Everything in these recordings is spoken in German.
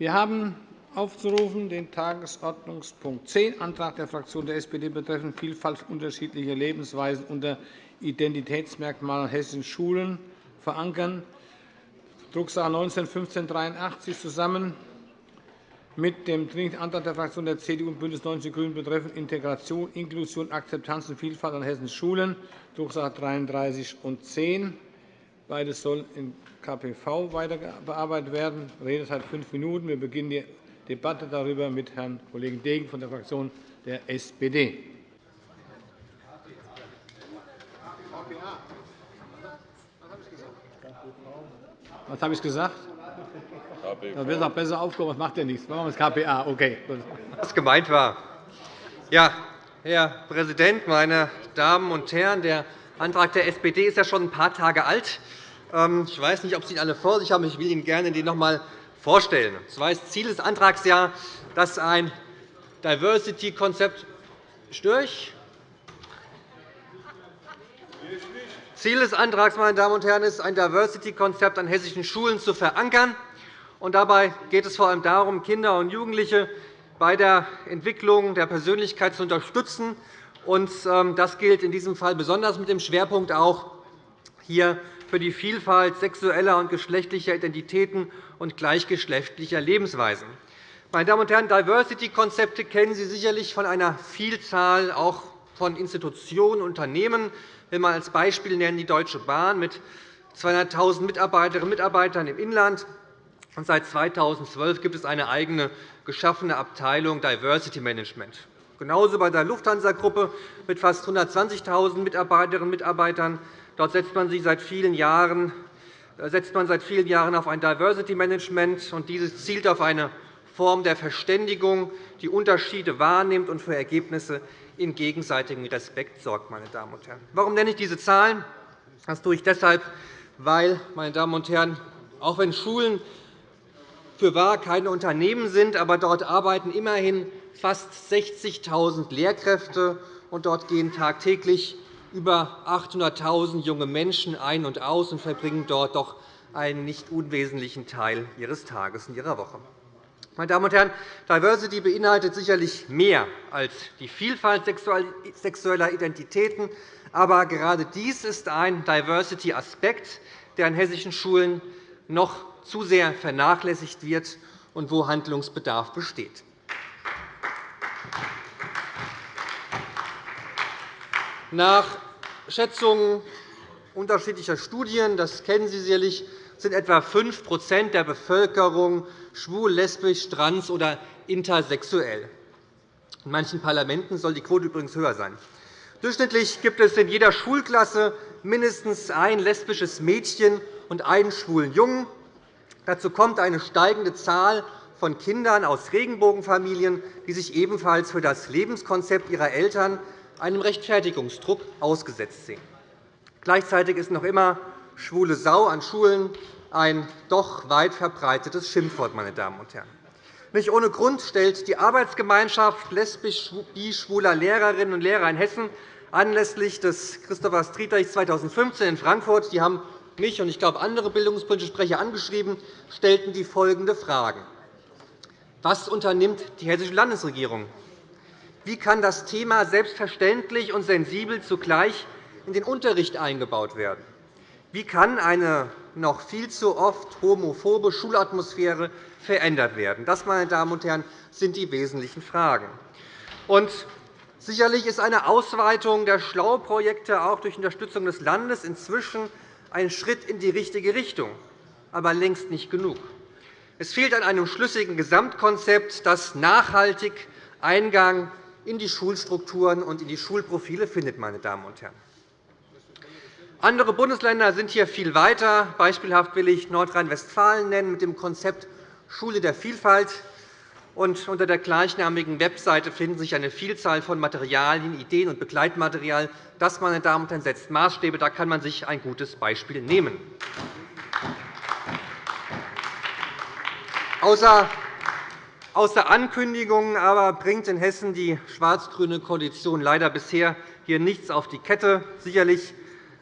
Wir haben aufzurufen den Tagesordnungspunkt 10, Antrag der Fraktion der SPD betreffend Vielfalt unterschiedlicher Lebensweisen unter Identitätsmerkmalen hessischen Schulen verankern, Drucksache 19 1583 zusammen mit dem Dringlichen Antrag der Fraktionen der CDU und BÜNDNIS 90 die GRÜNEN betreffend Integration, Inklusion, Akzeptanz und Vielfalt an hessischen Schulen, Drucksache 33 und 10. Beides soll in KPV weiter bearbeitet werden. Redezeit fünf Minuten. Wir beginnen die Debatte darüber mit Herrn Kollegen Degen von der Fraktion der SPD. Was habe ich gesagt? Da wird auch besser aufgehoben. Das macht ja nichts. Machen wir das KPA. Okay. Was gemeint war. Ja, Herr Präsident, meine Damen und Herren! Der Antrag der SPD ist ja schon ein paar Tage alt. Ähm, ich weiß nicht, ob Sie ihn alle vor sich haben. Ich will Ihnen gerne den noch einmal vorstellen. Das ist Ziel des Antrags ja, dass ein Diversity-Konzept durch Ziel des Antrags meine Damen und Herren, ist, ein Diversity-Konzept an hessischen Schulen zu verankern. dabei geht es vor allem darum, Kinder und Jugendliche bei der Entwicklung der Persönlichkeit zu unterstützen. Ähm, das gilt in diesem Fall besonders mit dem Schwerpunkt auch hier für die Vielfalt sexueller und geschlechtlicher Identitäten und gleichgeschlechtlicher Lebensweisen. Meine Damen und Herren, Diversity-Konzepte kennen Sie sicherlich von einer Vielzahl auch von Institutionen und Unternehmen. Ich will mal als Beispiel nennen die Deutsche Bahn mit 200.000 Mitarbeiterinnen und Mitarbeitern im Inland. Und seit 2012 gibt es eine eigene geschaffene Abteilung Diversity Management. Genauso bei der Lufthansa-Gruppe mit fast 120.000 Mitarbeiterinnen und Mitarbeitern. Dort setzt man, sich seit vielen Jahren, äh, setzt man seit vielen Jahren auf ein Diversity Management. und Dieses zielt auf eine Form der Verständigung, die Unterschiede wahrnimmt und für Ergebnisse in gegenseitigem Respekt sorgt. Meine Damen und Herren. Warum nenne ich diese Zahlen? Das tue ich deshalb, weil, meine Damen und Herren, auch wenn Schulen für wahr keine Unternehmen sind, aber dort arbeiten immerhin fast 60.000 Lehrkräfte, und dort gehen tagtäglich über 800.000 junge Menschen ein und aus und verbringen dort doch einen nicht unwesentlichen Teil ihres Tages und ihrer Woche. Meine Damen und Herren, Diversity beinhaltet sicherlich mehr als die Vielfalt sexueller Identitäten. Aber gerade dies ist ein Diversity-Aspekt, der an hessischen Schulen noch zu sehr vernachlässigt wird und wo Handlungsbedarf besteht. Nach Schätzungen unterschiedlicher Studien, das kennen Sie sicherlich, sind etwa 5% der Bevölkerung schwul, lesbisch, trans oder intersexuell. In manchen Parlamenten soll die Quote übrigens höher sein. Durchschnittlich gibt es in jeder Schulklasse mindestens ein lesbisches Mädchen und einen schwulen Jungen. Dazu kommt eine steigende Zahl von Kindern aus Regenbogenfamilien, die sich ebenfalls für das Lebenskonzept ihrer Eltern einem Rechtfertigungsdruck ausgesetzt sehen. Gleichzeitig ist noch immer schwule Sau an Schulen ein doch weit verbreitetes Schimpfwort. Meine Damen und Herren. Nicht ohne Grund stellt die Arbeitsgemeinschaft lesbisch-bi-schwuler Lehrerinnen und Lehrer in Hessen anlässlich des Christopher Street 2015 in Frankfurt, die haben mich und ich glaube andere bildungspolitische Sprecher angeschrieben, stellten die folgende Fragen. Was unternimmt die Hessische Landesregierung wie kann das Thema selbstverständlich und sensibel zugleich in den Unterricht eingebaut werden? Wie kann eine noch viel zu oft homophobe Schulatmosphäre verändert werden? Das, meine Damen und Herren, sind die wesentlichen Fragen. Und sicherlich ist eine Ausweitung der Schlauprojekte auch durch Unterstützung des Landes inzwischen ein Schritt in die richtige Richtung, aber längst nicht genug. Es fehlt an einem schlüssigen Gesamtkonzept, das nachhaltig Eingang in die Schulstrukturen und in die Schulprofile findet. Meine Damen und Herren. Andere Bundesländer sind hier viel weiter. Beispielhaft will ich Nordrhein-Westfalen nennen mit dem Konzept Schule der Vielfalt. Und unter der gleichnamigen Webseite finden sich eine Vielzahl von Materialien, Ideen und Begleitmaterial. Das meine Damen und Herren, setzt Maßstäbe. Da kann man sich ein gutes Beispiel nehmen. Außer Außer Ankündigungen aber bringt in Hessen die schwarz-grüne Koalition leider bisher hier nichts auf die Kette. Sicherlich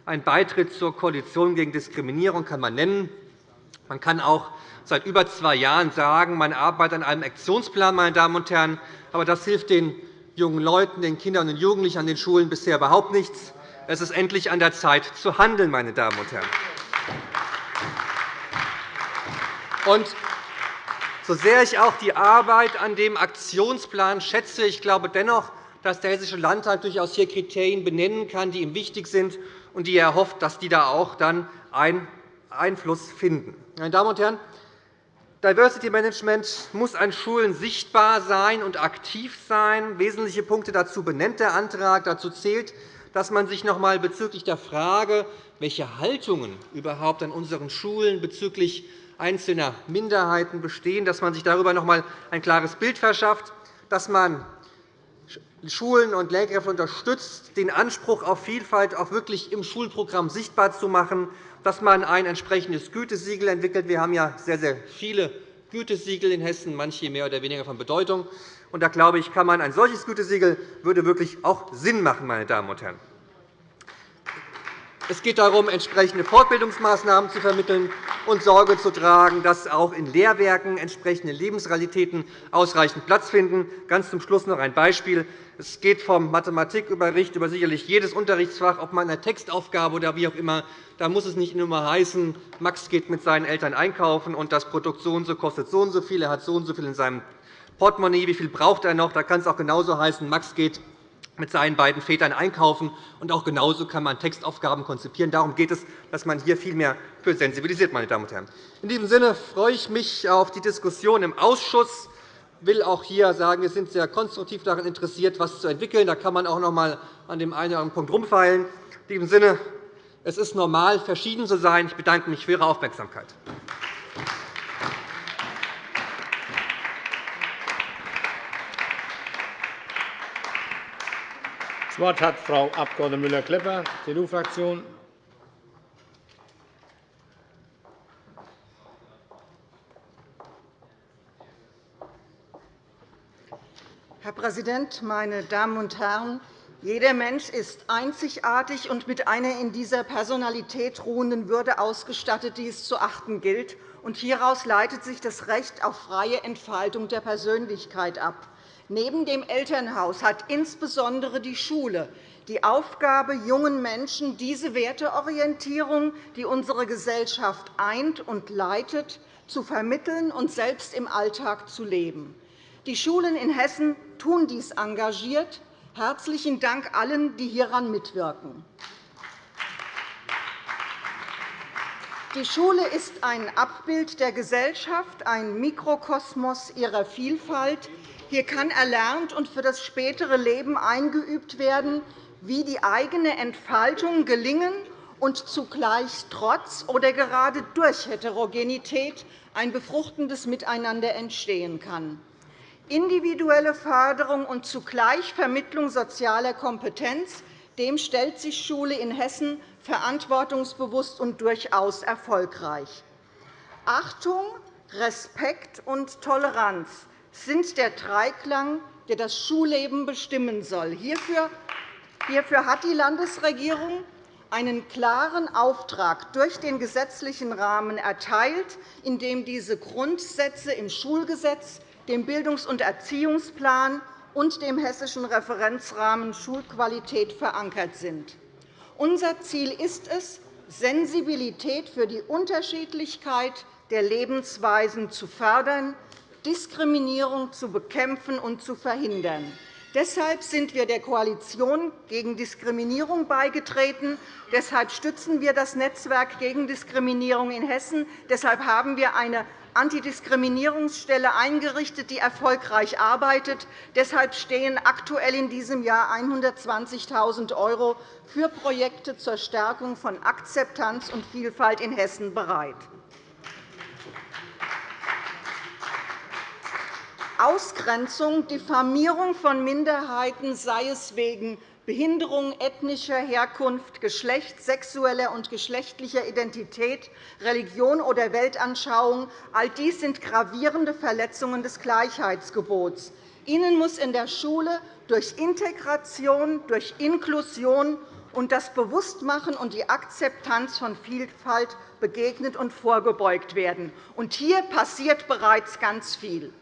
ein Beitritt zur Koalition gegen Diskriminierung kann man nennen. Man kann auch seit über zwei Jahren sagen, man arbeitet an einem Aktionsplan. Meine Damen und Herren. Aber das hilft den jungen Leuten, den Kindern und Jugendlichen an den Schulen bisher überhaupt nichts. Es ist endlich an der Zeit, zu handeln. Meine Damen und Herren. Und so sehr ich auch die Arbeit an dem Aktionsplan schätze, ich glaube dennoch, dass der Hessische Landtag durchaus hier Kriterien benennen kann, die ihm wichtig sind und die er hofft, dass die da auch dann Einfluss finden. Meine Damen und Herren, Diversity Management muss an Schulen sichtbar sein und aktiv sein. Wesentliche Punkte dazu benennt der Antrag. Dazu zählt, dass man sich noch einmal bezüglich der Frage, welche Haltungen überhaupt an unseren Schulen bezüglich einzelner Minderheiten bestehen, dass man sich darüber noch einmal ein klares Bild verschafft, dass man Schulen und Lehrkräfte unterstützt, den Anspruch auf Vielfalt auch wirklich im Schulprogramm sichtbar zu machen, dass man ein entsprechendes Gütesiegel entwickelt. Wir haben ja sehr, sehr viele Gütesiegel in Hessen, manche mehr oder weniger von Bedeutung. Und da glaube ich, kann man ein solches Gütesiegel würde wirklich auch Sinn machen, meine Damen und Herren. Es geht darum, entsprechende Fortbildungsmaßnahmen zu vermitteln und Sorge zu tragen, dass auch in Lehrwerken entsprechende Lebensrealitäten ausreichend Platz finden. Ganz zum Schluss noch ein Beispiel. Es geht vom Mathematikunterricht über sicherlich jedes Unterrichtsfach, ob man eine Textaufgabe oder wie auch immer. Da muss es nicht immer heißen, Max geht mit seinen Eltern einkaufen und das Produkt so und so kostet so und so viel, er hat so und so viel in seinem Portemonnaie, wie viel braucht er noch? Da kann es auch genauso heißen, Max geht mit seinen beiden Vätern einkaufen. Und auch genauso kann man Textaufgaben konzipieren. Darum geht es, dass man hier viel mehr für sensibilisiert. Meine Damen und Herren. In diesem Sinne freue ich mich auf die Diskussion im Ausschuss. Ich will auch hier sagen, wir sind sehr konstruktiv daran interessiert, etwas zu entwickeln. Da kann man auch noch einmal an dem einen oder anderen Punkt rumfeilen. In diesem Sinne, es ist normal, verschieden zu sein. Ich bedanke mich für Ihre Aufmerksamkeit. Das Wort hat Frau Abg. Müller-Klepper, CDU-Fraktion. Herr Präsident, meine Damen und Herren! Jeder Mensch ist einzigartig und mit einer in dieser Personalität ruhenden Würde ausgestattet, die es zu achten gilt. Hieraus leitet sich das Recht auf freie Entfaltung der Persönlichkeit ab. Neben dem Elternhaus hat insbesondere die Schule die Aufgabe, jungen Menschen diese Werteorientierung, die unsere Gesellschaft eint und leitet, zu vermitteln und selbst im Alltag zu leben. Die Schulen in Hessen tun dies engagiert. Herzlichen Dank allen, die hieran mitwirken. Die Schule ist ein Abbild der Gesellschaft, ein Mikrokosmos ihrer Vielfalt, hier kann erlernt und für das spätere Leben eingeübt werden, wie die eigene Entfaltung gelingen und zugleich trotz oder gerade durch Heterogenität ein befruchtendes Miteinander entstehen kann. Individuelle Förderung und zugleich Vermittlung sozialer Kompetenz dem stellt sich Schule in Hessen verantwortungsbewusst und durchaus erfolgreich. Achtung, Respekt und Toleranz sind der Dreiklang, der das Schulleben bestimmen soll. Hierfür hat die Landesregierung einen klaren Auftrag durch den gesetzlichen Rahmen erteilt, in dem diese Grundsätze im Schulgesetz, dem Bildungs- und Erziehungsplan und dem Hessischen Referenzrahmen Schulqualität verankert sind. Unser Ziel ist es, Sensibilität für die Unterschiedlichkeit der Lebensweisen zu fördern, Diskriminierung zu bekämpfen und zu verhindern. Deshalb sind wir der Koalition gegen Diskriminierung beigetreten. Deshalb stützen wir das Netzwerk gegen Diskriminierung in Hessen. Deshalb haben wir eine Antidiskriminierungsstelle eingerichtet, die erfolgreich arbeitet. Deshalb stehen aktuell in diesem Jahr 120.000 € für Projekte zur Stärkung von Akzeptanz und Vielfalt in Hessen bereit. Ausgrenzung, Diffamierung von Minderheiten, sei es wegen Behinderung, ethnischer Herkunft, Geschlecht, sexueller und geschlechtlicher Identität, Religion oder Weltanschauung, all dies sind gravierende Verletzungen des Gleichheitsgebots. Ihnen muss in der Schule durch Integration, durch Inklusion und das Bewusstmachen und die Akzeptanz von Vielfalt begegnet und vorgebeugt werden. Und hier passiert bereits ganz viel.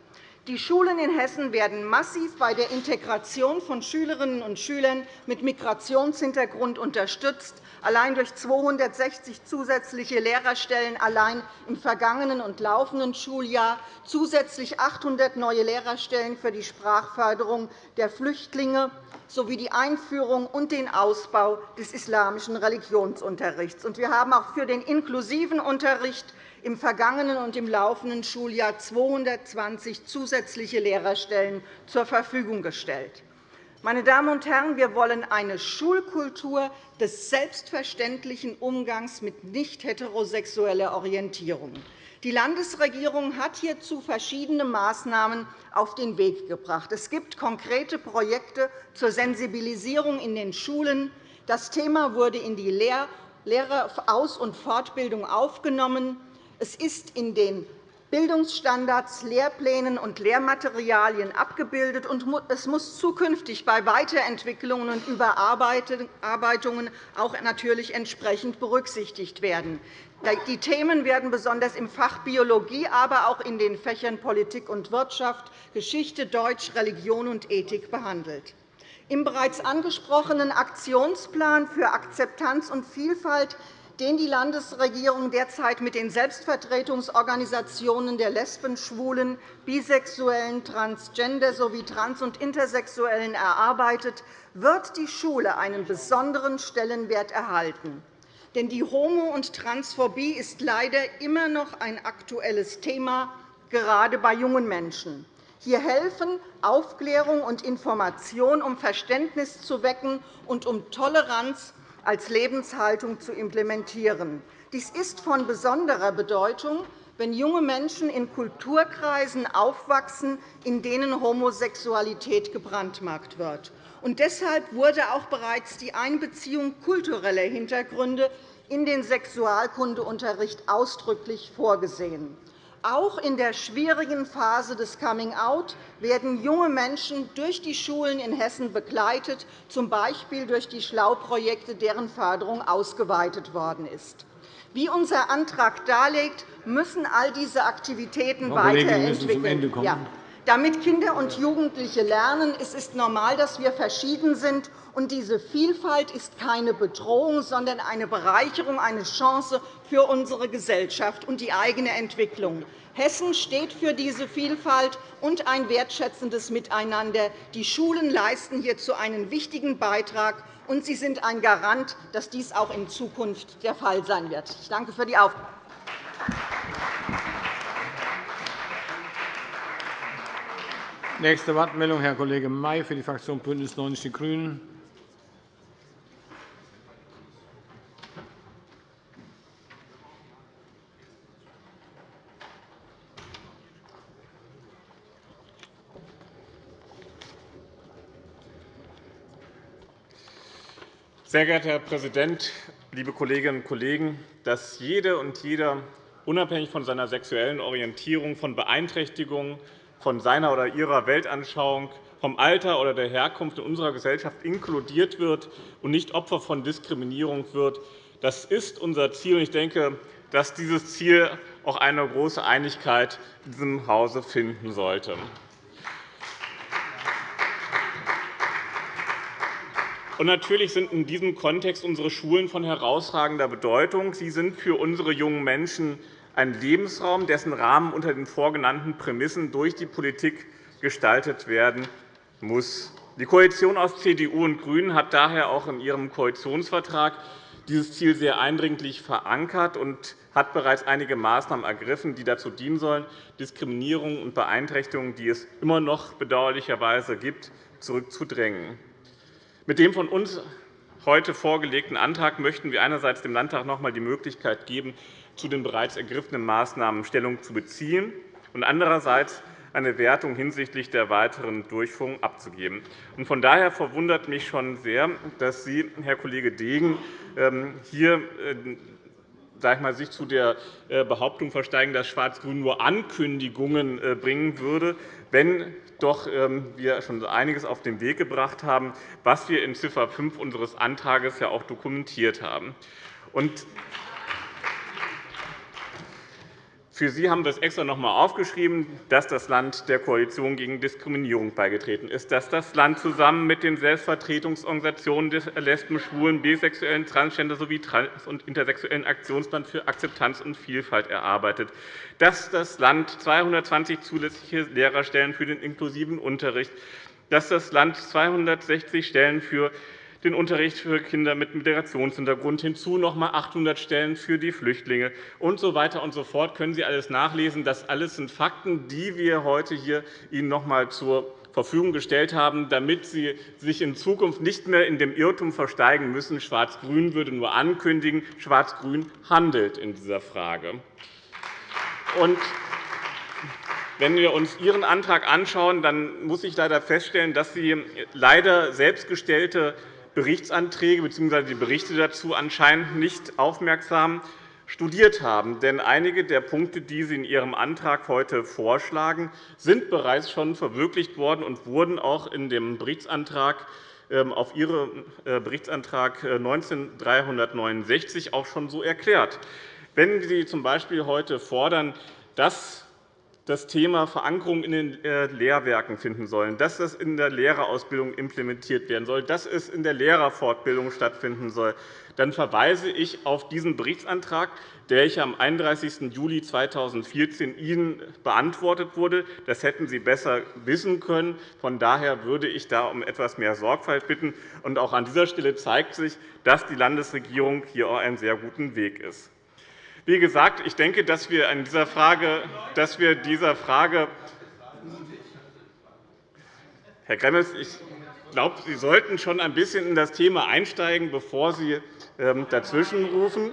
Die Schulen in Hessen werden massiv bei der Integration von Schülerinnen und Schülern mit Migrationshintergrund unterstützt. Allein durch 260 zusätzliche Lehrerstellen allein im vergangenen und laufenden Schuljahr, zusätzlich 800 neue Lehrerstellen für die Sprachförderung der Flüchtlinge sowie die Einführung und den Ausbau des islamischen Religionsunterrichts. Wir haben auch für den inklusiven Unterricht im vergangenen und im laufenden Schuljahr 220 zusätzliche Lehrerstellen zur Verfügung gestellt. Meine Damen und Herren, wir wollen eine Schulkultur des selbstverständlichen Umgangs mit nicht heterosexueller Orientierung. Die Landesregierung hat hierzu verschiedene Maßnahmen auf den Weg gebracht. Es gibt konkrete Projekte zur Sensibilisierung in den Schulen. Das Thema wurde in die Lehreraus- und Fortbildung aufgenommen. Es ist in den Bildungsstandards, Lehrplänen und Lehrmaterialien abgebildet, und es muss zukünftig bei Weiterentwicklungen und Überarbeitungen auch natürlich entsprechend berücksichtigt werden. Die Themen werden besonders im Fach Biologie, aber auch in den Fächern Politik und Wirtschaft, Geschichte, Deutsch, Religion und Ethik behandelt. Im bereits angesprochenen Aktionsplan für Akzeptanz und Vielfalt den die Landesregierung derzeit mit den Selbstvertretungsorganisationen der Lesben, Schwulen, Bisexuellen, Transgender sowie Trans- und Intersexuellen erarbeitet, wird die Schule einen besonderen Stellenwert erhalten. Denn die Homo- und Transphobie ist leider immer noch ein aktuelles Thema, gerade bei jungen Menschen. Hier helfen Aufklärung und Information, um Verständnis zu wecken und um Toleranz als Lebenshaltung zu implementieren. Dies ist von besonderer Bedeutung, wenn junge Menschen in Kulturkreisen aufwachsen, in denen Homosexualität gebrandmarkt wird. Und deshalb wurde auch bereits die Einbeziehung kultureller Hintergründe in den Sexualkundeunterricht ausdrücklich vorgesehen. Auch in der schwierigen Phase des Coming-out werden junge Menschen durch die Schulen in Hessen begleitet, z. B. durch die Schlau-Projekte, deren Förderung ausgeweitet worden ist. Wie unser Antrag darlegt, müssen all diese Aktivitäten weiterentwickelt werden. Damit Kinder und Jugendliche lernen, es ist normal, dass wir verschieden sind, und diese Vielfalt ist keine Bedrohung, sondern eine Bereicherung, eine Chance für unsere Gesellschaft und die eigene Entwicklung. Hessen steht für diese Vielfalt und ein wertschätzendes Miteinander. Die Schulen leisten hierzu einen wichtigen Beitrag, und sie sind ein Garant, dass dies auch in Zukunft der Fall sein wird. Ich danke für die Aufmerksamkeit. Nächste Wortmeldung, Herr Kollege May für die Fraktion BÜNDNIS 90 die GRÜNEN. Sehr geehrter Herr Präsident, liebe Kolleginnen und Kollegen! Dass jede und jeder unabhängig von seiner sexuellen Orientierung, von Beeinträchtigungen, von seiner oder ihrer Weltanschauung, vom Alter oder der Herkunft in unserer Gesellschaft inkludiert wird und nicht Opfer von Diskriminierung wird. Das ist unser Ziel. Ich denke, dass dieses Ziel auch eine große Einigkeit in diesem Hause finden sollte. Und natürlich sind in diesem Kontext unsere Schulen von herausragender Bedeutung. Sie sind für unsere jungen Menschen ein Lebensraum, dessen Rahmen unter den vorgenannten Prämissen durch die Politik gestaltet werden muss. Die Koalition aus CDU und GRÜNEN hat daher auch in ihrem Koalitionsvertrag dieses Ziel sehr eindringlich verankert und hat bereits einige Maßnahmen ergriffen, die dazu dienen sollen, Diskriminierung und Beeinträchtigungen, die es immer noch bedauerlicherweise gibt, zurückzudrängen. Mit dem von uns heute vorgelegten Antrag möchten wir einerseits dem Landtag noch einmal die Möglichkeit geben, zu den bereits ergriffenen Maßnahmen Stellung zu beziehen und andererseits eine Wertung hinsichtlich der weiteren Durchführung abzugeben. Von daher verwundert mich schon sehr, dass Sie, Herr Kollege Degen, ähm, hier äh, sag ich mal, sich zu der äh, Behauptung versteigen, dass Schwarz-Grün nur Ankündigungen äh, bringen würde, wenn doch ähm, wir schon einiges auf den Weg gebracht haben, was wir in Ziffer 5 unseres Antrags ja auch dokumentiert haben. Für Sie haben wir es extra noch einmal aufgeschrieben, dass das Land der Koalition gegen Diskriminierung beigetreten ist, dass das Land zusammen mit den Selbstvertretungsorganisationen des Lesben, Schwulen, Bisexuellen, Transgender sowie Trans- und intersexuellen Aktionsplan für Akzeptanz und Vielfalt erarbeitet, dass das Land 220 zusätzliche Lehrerstellen für den inklusiven Unterricht, dass das Land 260 Stellen für den Unterricht für Kinder mit Migrationshintergrund, hinzu noch einmal 800 Stellen für die Flüchtlinge und so weiter und so fort. Können Sie alles nachlesen. Das alles sind Fakten, die wir heute hier Ihnen noch einmal zur Verfügung gestellt haben, damit Sie sich in Zukunft nicht mehr in dem Irrtum versteigen müssen, Schwarz-Grün würde nur ankündigen, Schwarz-Grün handelt in dieser Frage. wenn wir uns Ihren Antrag anschauen, dann muss ich leider feststellen, dass Sie leider selbstgestellte Berichtsanträge bzw. die Berichte dazu anscheinend nicht aufmerksam studiert haben. Denn einige der Punkte, die Sie in Ihrem Antrag heute vorschlagen, sind bereits schon verwirklicht worden und wurden auch in dem Berichtsantrag ähm, auf Ihren äh, Berichtsantrag 19 auch schon so erklärt. Wenn Sie z. B. heute fordern, dass das Thema Verankerung in den äh, Lehrwerken finden sollen, dass das in der Lehrerausbildung implementiert werden soll, dass es in der Lehrerfortbildung stattfinden soll, dann verweise ich auf diesen Berichtsantrag, der ich am 31. Juli 2014 Ihnen beantwortet wurde. Das hätten Sie besser wissen können. Von daher würde ich da um etwas mehr Sorgfalt bitten. Auch an dieser Stelle zeigt sich, dass die Landesregierung hier auf einem sehr guten Weg ist. Wie gesagt, ich denke, dass wir in dieser Frage, dass wir dieser Frage Herr Gremmels, ich glaube, Sie sollten schon ein bisschen in das Thema einsteigen, bevor Sie ähm, dazwischenrufen.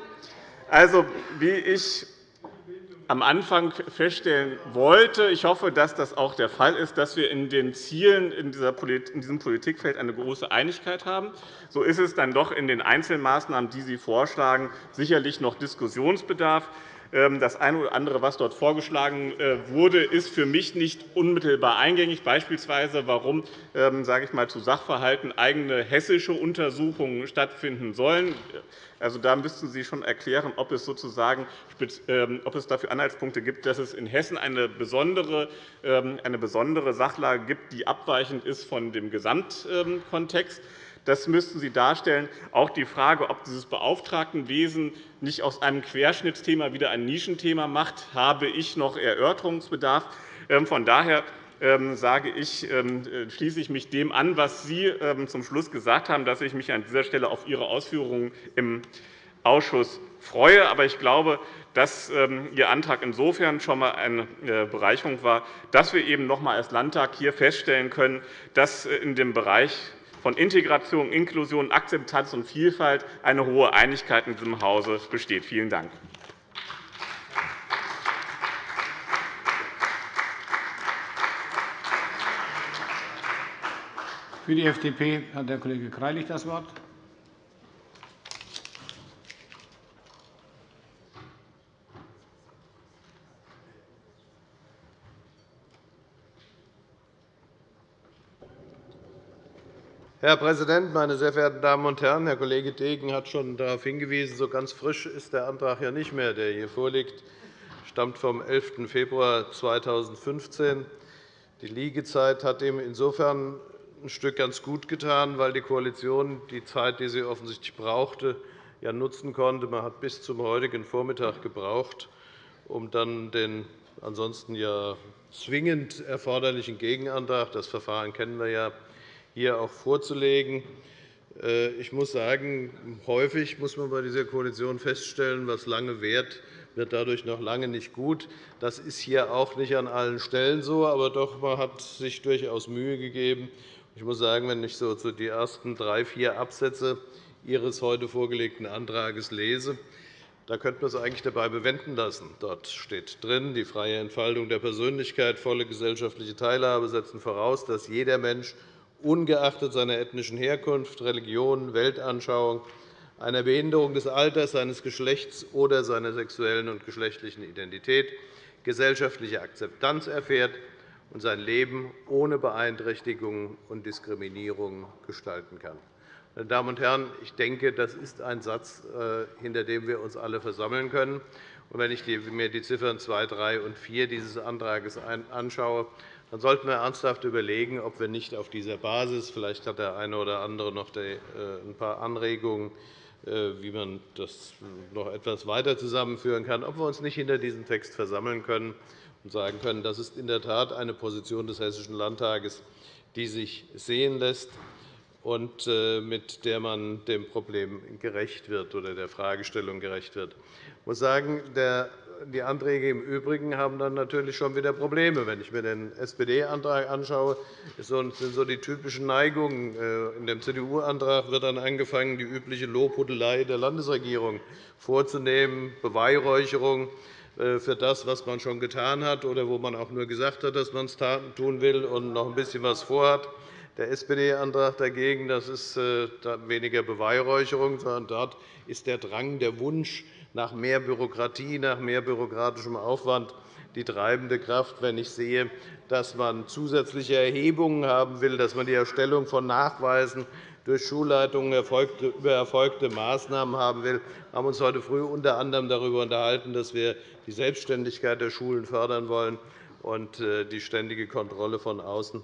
Also, wie ich am Anfang feststellen wollte. Ich hoffe, dass das auch der Fall ist, dass wir in den Zielen in diesem Politikfeld eine große Einigkeit haben. So ist es dann doch in den Einzelmaßnahmen, die Sie vorschlagen, sicherlich noch Diskussionsbedarf. Ähm, das eine oder andere, was dort vorgeschlagen äh, wurde, ist für mich nicht unmittelbar eingängig, beispielsweise warum ähm, sage ich mal, zu Sachverhalten eigene hessische Untersuchungen stattfinden sollen. Also, da müssten Sie schon erklären, ob es, sozusagen, ähm, ob es dafür Anhaltspunkte gibt, dass es in Hessen eine besondere, eine besondere Sachlage gibt, die abweichend ist von dem Gesamtkontext. Das müssten Sie darstellen. Auch die Frage, ob dieses Beauftragtenwesen nicht aus einem Querschnittsthema wieder ein Nischenthema macht, habe ich noch Erörterungsbedarf. Ähm, von daher ähm, sage ich, ähm, schließe ich mich dem an, was Sie zum Schluss gesagt haben, dass ich mich an dieser Stelle auf Ihre Ausführungen im Ausschuss freue. Aber ich glaube, dass Ihr Antrag insofern schon einmal eine äh, Bereicherung war, dass wir eben noch einmal als Landtag hier feststellen können, dass äh, in dem Bereich von Integration, Inklusion, Akzeptanz und Vielfalt eine hohe Einigkeit in diesem Hause besteht. Vielen Dank. Für die FDP hat der Kollege Greilich das Wort. Herr Präsident, meine sehr verehrten Damen und Herren! Herr Kollege Degen hat schon darauf hingewiesen, so ganz frisch ist der Antrag ja nicht mehr, der hier vorliegt. Er stammt vom 11. Februar 2015. Die Liegezeit hat ihm insofern ein Stück ganz gut getan, weil die Koalition die Zeit, die sie offensichtlich brauchte, ja nutzen konnte. Man hat bis zum heutigen Vormittag gebraucht, um dann den ansonsten ja zwingend erforderlichen Gegenantrag – das Verfahren kennen wir ja hier auch vorzulegen. Äh, ich muss sagen, häufig muss man bei dieser Koalition feststellen, was lange währt, wird dadurch noch lange nicht gut. Das ist hier auch nicht an allen Stellen so, aber doch, man hat sich durchaus Mühe gegeben. Ich muss sagen, wenn ich so die ersten drei, vier Absätze Ihres heute vorgelegten Antrags lese, da könnte man es eigentlich dabei bewenden lassen. Dort steht drin, die freie Entfaltung der Persönlichkeit, volle gesellschaftliche Teilhabe setzen voraus, dass jeder Mensch ungeachtet seiner ethnischen Herkunft, Religion, Weltanschauung einer Behinderung des Alters, seines Geschlechts oder seiner sexuellen und geschlechtlichen Identität gesellschaftliche Akzeptanz erfährt und sein Leben ohne Beeinträchtigung und Diskriminierung gestalten kann. Meine Damen und Herren, ich denke, das ist ein Satz, äh, hinter dem wir uns alle versammeln können. wenn ich mir die Ziffern 2, 3 und 4 dieses Antrags anschaue, dann sollten wir ernsthaft überlegen, ob wir nicht auf dieser Basis – vielleicht hat der eine oder andere noch äh, ein paar Anregungen äh, wie man das noch etwas weiter zusammenführen kann, ob wir uns nicht hinter diesem Text versammeln können und sagen können, das ist in der Tat eine Position des Hessischen Landtages, die sich sehen lässt und äh, mit der man dem Problem gerecht wird oder der Fragestellung gerecht wird. Ich muss sagen, der die Anträge im Übrigen haben dann natürlich schon wieder Probleme. Wenn ich mir den SPD-Antrag anschaue, sind so die typischen Neigungen. Äh, in dem CDU-Antrag wird dann angefangen, die übliche Lobhudelei der Landesregierung vorzunehmen, Beweihräucherung äh, für das, was man schon getan hat oder wo man auch nur gesagt hat, dass man es tun will und noch ein bisschen was vorhat. Der SPD-Antrag dagegen das ist äh, weniger Beweihräucherung, sondern dort ist der Drang, der Wunsch nach mehr Bürokratie, nach mehr bürokratischem Aufwand die treibende Kraft, wenn ich sehe, dass man zusätzliche Erhebungen haben will, dass man die Erstellung von Nachweisen durch Schulleitungen über erfolgte Maßnahmen haben will. Wir haben uns heute früh unter anderem darüber unterhalten, dass wir die Selbstständigkeit der Schulen fördern wollen und äh, die ständige Kontrolle von außen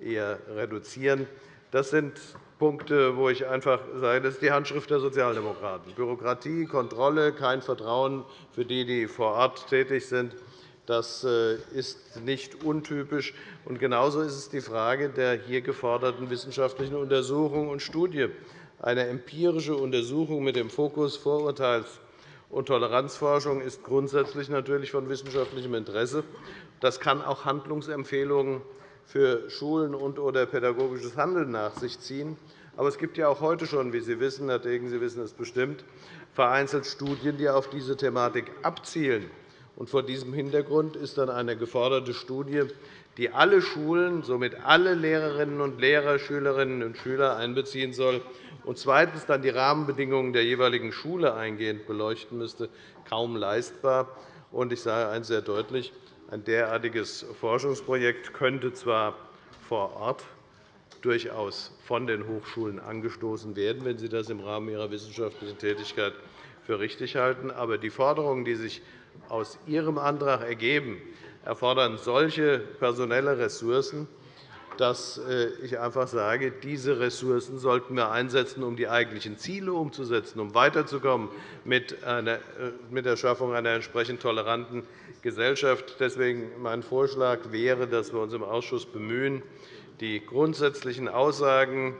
eher reduzieren. Das sind Punkte, wo ich einfach sage, das ist die Handschrift der Sozialdemokraten. Bürokratie, Kontrolle, kein Vertrauen für die, die vor Ort tätig sind. Das äh, ist nicht untypisch. genauso ist es die Frage der hier geforderten wissenschaftlichen Untersuchung und Studie. Eine empirische Untersuchung mit dem Fokus Vorurteils- und Toleranzforschung ist grundsätzlich natürlich von wissenschaftlichem Interesse. Das kann auch Handlungsempfehlungen für Schulen und oder pädagogisches Handeln nach sich ziehen. Aber es gibt ja auch heute schon, wie Sie wissen, Herr Degen, Sie wissen es bestimmt, vereinzelt Studien, die auf diese Thematik abzielen. Und vor diesem Hintergrund ist dann eine geforderte Studie, die alle Schulen, somit alle Lehrerinnen und Lehrer, Schülerinnen und Schüler einbeziehen soll und zweitens dann die Rahmenbedingungen der jeweiligen Schule eingehend beleuchten müsste, kaum leistbar. Ich sage eines sehr deutlich. Ein derartiges Forschungsprojekt könnte zwar vor Ort durchaus von den Hochschulen angestoßen werden, wenn sie das im Rahmen ihrer wissenschaftlichen Tätigkeit für richtig halten. Aber die Forderungen, die sich aus Ihrem Antrag ergeben, erfordern solche personelle Ressourcen, dass äh, ich einfach sage, diese Ressourcen sollten wir einsetzen, um die eigentlichen Ziele umzusetzen, um weiterzukommen mit äh, der Schaffung einer entsprechend toleranten Gesellschaft. Deswegen mein Vorschlag wäre, dass wir uns im Ausschuss bemühen, die grundsätzlichen Aussagen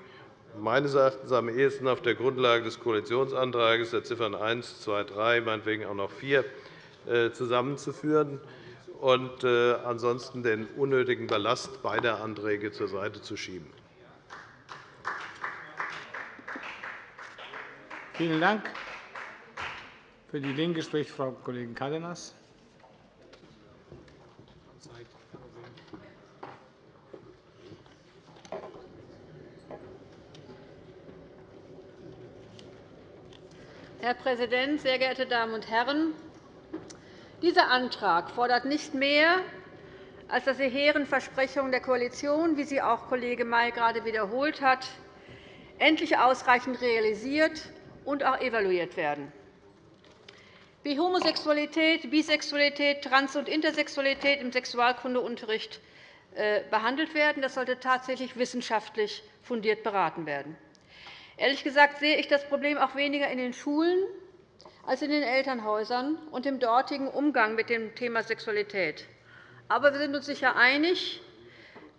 meines Erachtens am ehesten auf der Grundlage des Koalitionsantrags der Ziffern 1, 2, 3, meinetwegen auch noch 4 äh, zusammenzuführen und äh, ansonsten den unnötigen Ballast beider Anträge zur Seite zu schieben. Vielen Dank. Für die LINKE spricht Frau Kollegin Cárdenas. Herr Präsident, sehr geehrte Damen und Herren! Dieser Antrag fordert nicht mehr, als dass die hehren Versprechungen der Koalition, wie sie auch Kollege May gerade wiederholt hat, endlich ausreichend realisiert und auch evaluiert werden. Wie Homosexualität, Bisexualität, Trans- und Intersexualität im Sexualkundeunterricht äh, behandelt werden, das sollte tatsächlich wissenschaftlich fundiert beraten werden. Ehrlich gesagt sehe ich das Problem auch weniger in den Schulen als in den Elternhäusern und im dortigen Umgang mit dem Thema Sexualität. Aber wir sind uns sicher einig,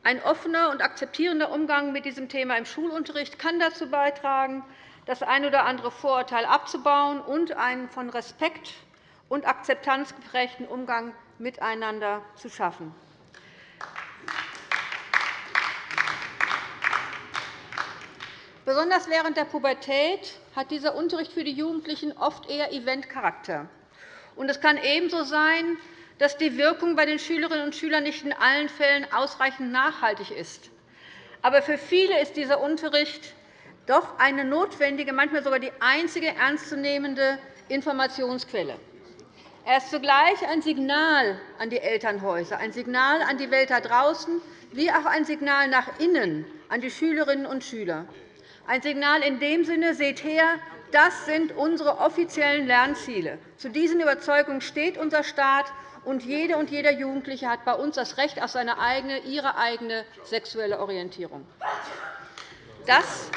ein offener und akzeptierender Umgang mit diesem Thema im Schulunterricht kann dazu beitragen, das ein oder andere Vorurteil abzubauen und einen von Respekt und Akzeptanz geprägten Umgang miteinander zu schaffen. Besonders während der Pubertät hat dieser Unterricht für die Jugendlichen oft eher Eventcharakter. Es kann ebenso sein, dass die Wirkung bei den Schülerinnen und Schülern nicht in allen Fällen ausreichend nachhaltig ist. Aber für viele ist dieser Unterricht doch eine notwendige, manchmal sogar die einzige ernstzunehmende Informationsquelle. Er ist zugleich ein Signal an die Elternhäuser, ein Signal an die Welt da draußen, wie auch ein Signal nach innen an die Schülerinnen und Schüler. Ein Signal in dem Sinne, seht her, das sind unsere offiziellen Lernziele. Zu diesen Überzeugungen steht unser Staat, und jede und jeder Jugendliche hat bei uns das Recht auf seine eigene, ihre eigene sexuelle Orientierung. Das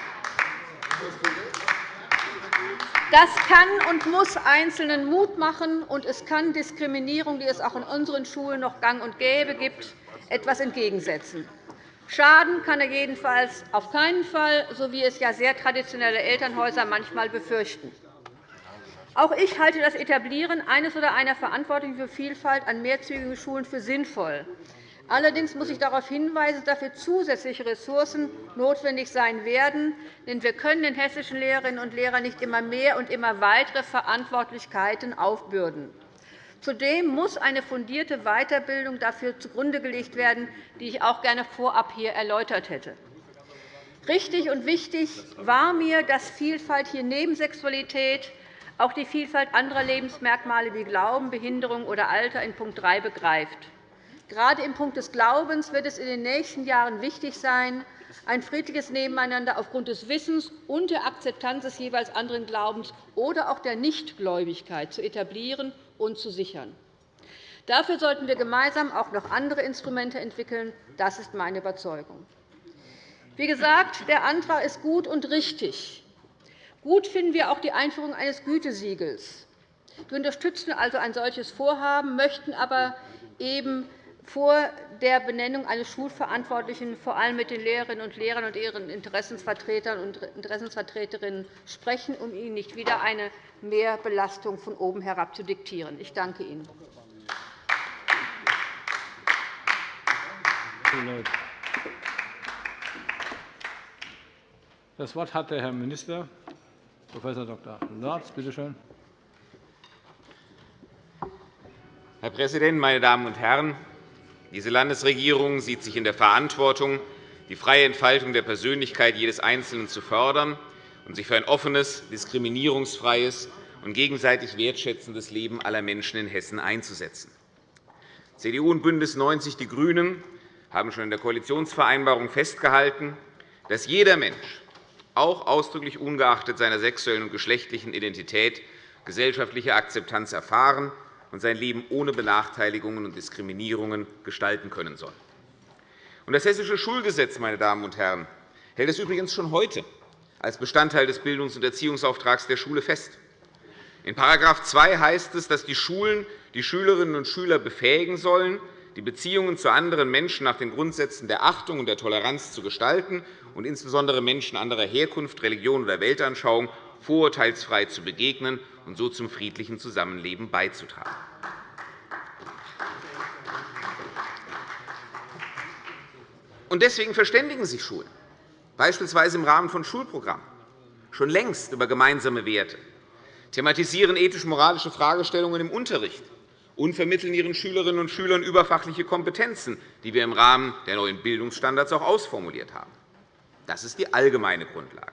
das kann und muss Einzelnen Mut machen, und es kann Diskriminierung, die es auch in unseren Schulen noch gang und gäbe gibt, etwas entgegensetzen. Schaden kann er jedenfalls auf keinen Fall, so wie es ja sehr traditionelle Elternhäuser manchmal befürchten. Auch ich halte das Etablieren eines oder einer Verantwortung für Vielfalt an mehrzügigen Schulen für sinnvoll. Allerdings muss ich darauf hinweisen, dass dafür zusätzliche Ressourcen notwendig sein werden. Denn wir können den hessischen Lehrerinnen und Lehrern nicht immer mehr und immer weitere Verantwortlichkeiten aufbürden. Zudem muss eine fundierte Weiterbildung dafür zugrunde gelegt werden, die ich auch gerne vorab hier erläutert hätte. Richtig und wichtig war mir, dass Vielfalt hier neben Sexualität auch die Vielfalt anderer Lebensmerkmale wie Glauben, Behinderung oder Alter in Punkt 3 begreift. Gerade im Punkt des Glaubens wird es in den nächsten Jahren wichtig sein, ein friedliches Nebeneinander aufgrund des Wissens und der Akzeptanz des jeweils anderen Glaubens oder auch der Nichtgläubigkeit zu etablieren und zu sichern. Dafür sollten wir gemeinsam auch noch andere Instrumente entwickeln. Das ist meine Überzeugung. Wie gesagt, der Antrag ist gut und richtig. Gut finden wir auch die Einführung eines Gütesiegels. Wir unterstützen also ein solches Vorhaben, möchten aber eben vor der Benennung eines Schulverantwortlichen vor allem mit den Lehrerinnen und Lehrern und ihren Interessensvertretern und Interessensvertreterinnen sprechen, um ihnen nicht wieder eine Mehrbelastung von oben herab zu diktieren. Ich danke Ihnen. Das Wort hat der Herr Minister, Prof. Dr. Lorz. Bitte schön. Herr Präsident, meine Damen und Herren! Diese Landesregierung sieht sich in der Verantwortung, die freie Entfaltung der Persönlichkeit jedes Einzelnen zu fördern und sich für ein offenes, diskriminierungsfreies und gegenseitig wertschätzendes Leben aller Menschen in Hessen einzusetzen. CDU und BÜNDNIS 90 die GRÜNEN haben schon in der Koalitionsvereinbarung festgehalten, dass jeder Mensch, auch ausdrücklich ungeachtet seiner sexuellen und geschlechtlichen Identität, gesellschaftliche Akzeptanz erfahren und sein Leben ohne Benachteiligungen und Diskriminierungen gestalten können soll. Das Hessische Schulgesetz meine Damen und Herren, hält es übrigens schon heute als Bestandteil des Bildungs- und Erziehungsauftrags der Schule fest. In § 2 heißt es, dass die Schulen die Schülerinnen und Schüler befähigen sollen, die Beziehungen zu anderen Menschen nach den Grundsätzen der Achtung und der Toleranz zu gestalten und insbesondere Menschen anderer Herkunft, Religion oder Weltanschauung vorurteilsfrei zu begegnen und so zum friedlichen Zusammenleben beizutragen. Deswegen verständigen sich Schulen, beispielsweise im Rahmen von Schulprogrammen, schon längst über gemeinsame Werte, thematisieren ethisch-moralische Fragestellungen im Unterricht und vermitteln ihren Schülerinnen und Schülern überfachliche Kompetenzen, die wir im Rahmen der neuen Bildungsstandards auch ausformuliert haben. Das ist die allgemeine Grundlage.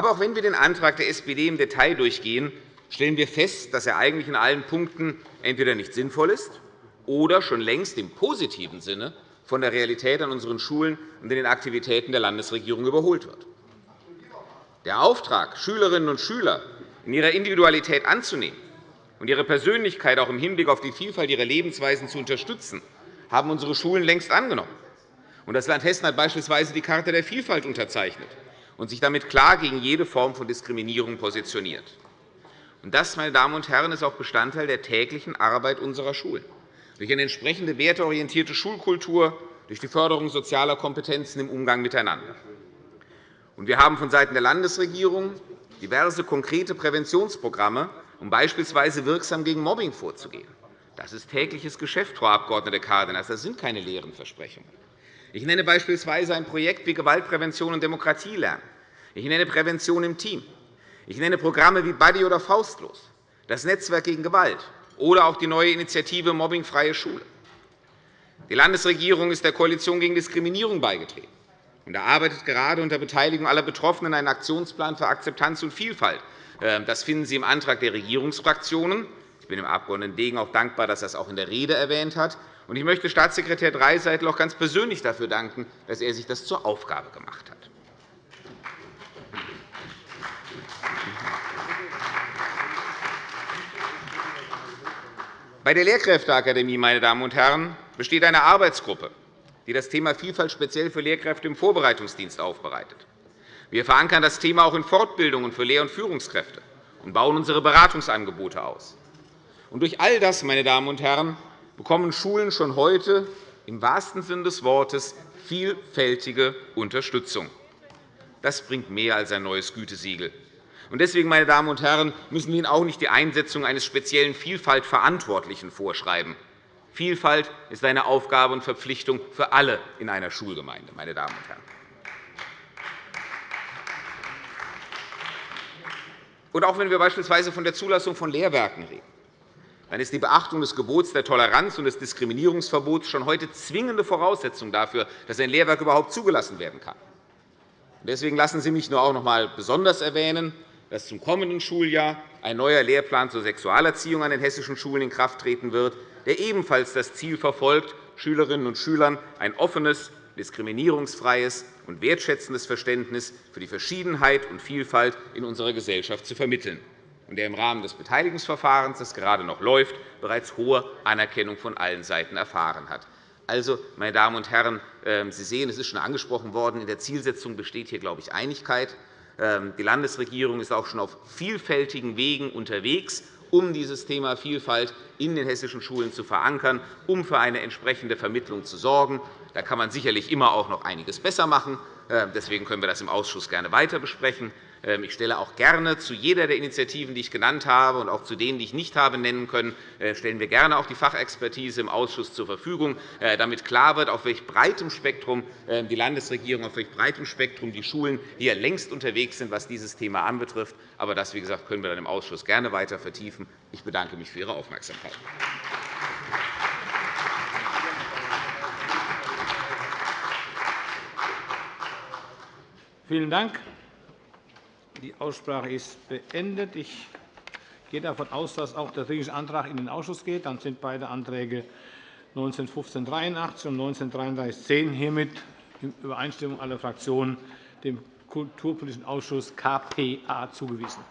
Aber auch wenn wir den Antrag der SPD im Detail durchgehen, stellen wir fest, dass er eigentlich in allen Punkten entweder nicht sinnvoll ist oder schon längst im positiven Sinne von der Realität an unseren Schulen und in den Aktivitäten der Landesregierung überholt wird. Der Auftrag, Schülerinnen und Schüler in ihrer Individualität anzunehmen und ihre Persönlichkeit auch im Hinblick auf die Vielfalt ihrer Lebensweisen zu unterstützen, haben unsere Schulen längst angenommen. Das Land Hessen hat beispielsweise die Charta der Vielfalt unterzeichnet und sich damit klar gegen jede Form von Diskriminierung positioniert. Das, meine Damen und Herren, ist auch Bestandteil der täglichen Arbeit unserer Schulen. Durch eine entsprechende werteorientierte Schulkultur, durch die Förderung sozialer Kompetenzen im Umgang miteinander. Wir haben vonseiten der Landesregierung diverse konkrete Präventionsprogramme, um beispielsweise wirksam gegen Mobbing vorzugehen. Das ist tägliches Geschäft, Frau Abg. Cárdenas. Das sind keine leeren Versprechungen. Ich nenne beispielsweise ein Projekt wie Gewaltprävention und Demokratie lernen. Ich nenne Prävention im Team. Ich nenne Programme wie Buddy oder Faustlos, das Netzwerk gegen Gewalt oder auch die neue Initiative Mobbingfreie Schule. Die Landesregierung ist der Koalition gegen Diskriminierung beigetreten. und erarbeitet gerade unter Beteiligung aller Betroffenen einen Aktionsplan für Akzeptanz und Vielfalt. Ähm, das finden Sie im Antrag der Regierungsfraktionen. Ich bin dem Abg. Degen auch dankbar, dass er es auch in der Rede erwähnt hat. Ich möchte Staatssekretär Dreiseitel auch ganz persönlich dafür danken, dass er sich das zur Aufgabe gemacht hat. Bei der Lehrkräfteakademie meine Damen und Herren, besteht eine Arbeitsgruppe, die das Thema Vielfalt speziell für Lehrkräfte im Vorbereitungsdienst aufbereitet. Wir verankern das Thema auch in Fortbildungen für Lehr- und Führungskräfte und bauen unsere Beratungsangebote aus. Und durch all das, meine Damen und Herren, bekommen Schulen schon heute im wahrsten Sinne des Wortes vielfältige Unterstützung. Das bringt mehr als ein neues Gütesiegel. Deswegen, meine Damen und Herren, müssen wir Ihnen auch nicht die Einsetzung eines speziellen Vielfaltverantwortlichen vorschreiben. Vielfalt ist eine Aufgabe und Verpflichtung für alle in einer Schulgemeinde. Meine Damen und Herren. Und auch wenn wir beispielsweise von der Zulassung von Lehrwerken reden, dann ist die Beachtung des Gebots der Toleranz und des Diskriminierungsverbots schon heute zwingende Voraussetzung dafür, dass ein Lehrwerk überhaupt zugelassen werden kann. Deswegen lassen Sie mich nur auch noch einmal besonders erwähnen, dass zum kommenden Schuljahr ein neuer Lehrplan zur Sexualerziehung an den hessischen Schulen in Kraft treten wird, der ebenfalls das Ziel verfolgt, Schülerinnen und Schülern ein offenes, diskriminierungsfreies und wertschätzendes Verständnis für die Verschiedenheit und Vielfalt in unserer Gesellschaft zu vermitteln und der im Rahmen des Beteiligungsverfahrens, das gerade noch läuft, bereits hohe Anerkennung von allen Seiten erfahren hat. Also, meine Damen und Herren, ähm, Sie sehen, es ist schon angesprochen worden, in der Zielsetzung besteht hier, glaube ich, Einigkeit. Ähm, die Landesregierung ist auch schon auf vielfältigen Wegen unterwegs, um dieses Thema Vielfalt in den hessischen Schulen zu verankern, um für eine entsprechende Vermittlung zu sorgen. Da kann man sicherlich immer auch noch einiges besser machen. Ähm, deswegen können wir das im Ausschuss gerne weiter besprechen. Ähm, ich stelle auch gerne zu jeder der Initiativen, die ich genannt habe, und auch zu denen, die ich nicht habe nennen können, äh, stellen wir gerne auch die Fachexpertise im Ausschuss zur Verfügung, äh, damit klar wird, auf welch breitem Spektrum äh, die Landesregierung, auf welch breitem Spektrum die Schulen hier längst unterwegs sind, was dieses Thema anbetrifft. Aber das, wie gesagt, können wir dann im Ausschuss gerne weiter vertiefen. Ich bedanke mich für Ihre Aufmerksamkeit. Vielen Dank. Die Aussprache ist beendet. Ich gehe davon aus, dass auch der Dringliche Antrag in den Ausschuss geht. Dann sind beide Anträge 191583 und 193310 hiermit in Übereinstimmung aller Fraktionen dem Kulturpolitischen Ausschuss KPA zugewiesen.